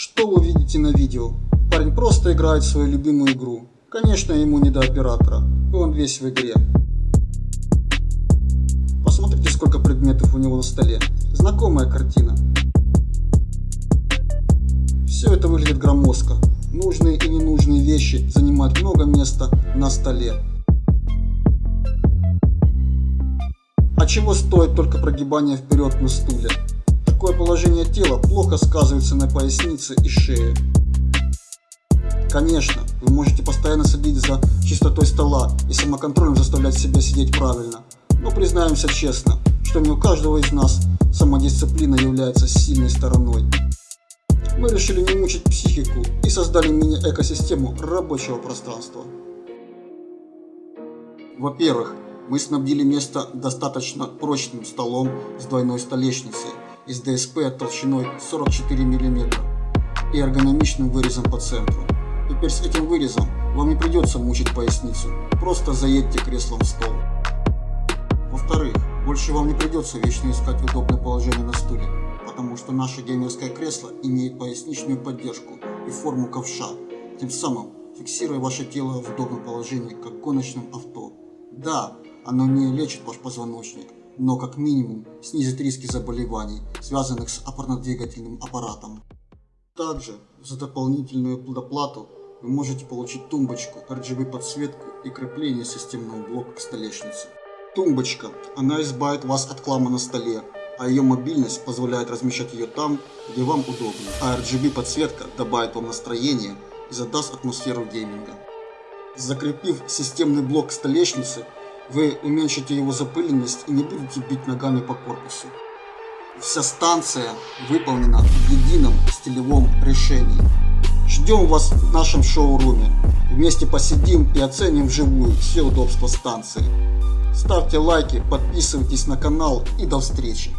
Что вы видите на видео? Парень просто играет свою любимую игру. Конечно, ему не до оператора, и он весь в игре. Посмотрите, сколько предметов у него на столе. Знакомая картина. Все это выглядит громоздко. Нужные и ненужные вещи занимают много места на столе. А чего стоит только прогибание вперед на стуле? Такое положение тела плохо сказывается на пояснице и шее. Конечно, вы можете постоянно следить за чистотой стола и самоконтролем заставлять себя сидеть правильно. Но признаемся честно, что не у каждого из нас самодисциплина является сильной стороной. Мы решили не мучить психику и создали мини-экосистему рабочего пространства. Во-первых, мы снабдили место достаточно прочным столом с двойной столешницей из ДСП толщиной 44 мм и эргономичным вырезом по центру. Теперь с этим вырезом вам не придется мучить поясницу, просто заедьте креслом в стол. Во-вторых, больше вам не придется вечно искать удобное положение на стуле, потому что наше геймерское кресло имеет поясничную поддержку и форму ковша, тем самым фиксируя ваше тело в удобном положении, как в гоночном авто. Да, оно не лечит ваш позвоночник, но как минимум снизит риски заболеваний, связанных с опорно-двигательным аппаратом. Также за дополнительную доплату вы можете получить тумбочку, RGB подсветку и крепление системного блока к столешнице. Тумбочка. Она избавит вас от клама на столе, а ее мобильность позволяет размещать ее там, где вам удобно. А RGB подсветка добавит вам настроение и задаст атмосферу гейминга. Закрепив системный блок к столешнице, вы уменьшите его запыленность и не будете бить ногами по корпусу. Вся станция выполнена в едином стилевом решении. Ждем вас в нашем шоуруме. Вместе посидим и оценим вживую все удобства станции. Ставьте лайки, подписывайтесь на канал и до встречи.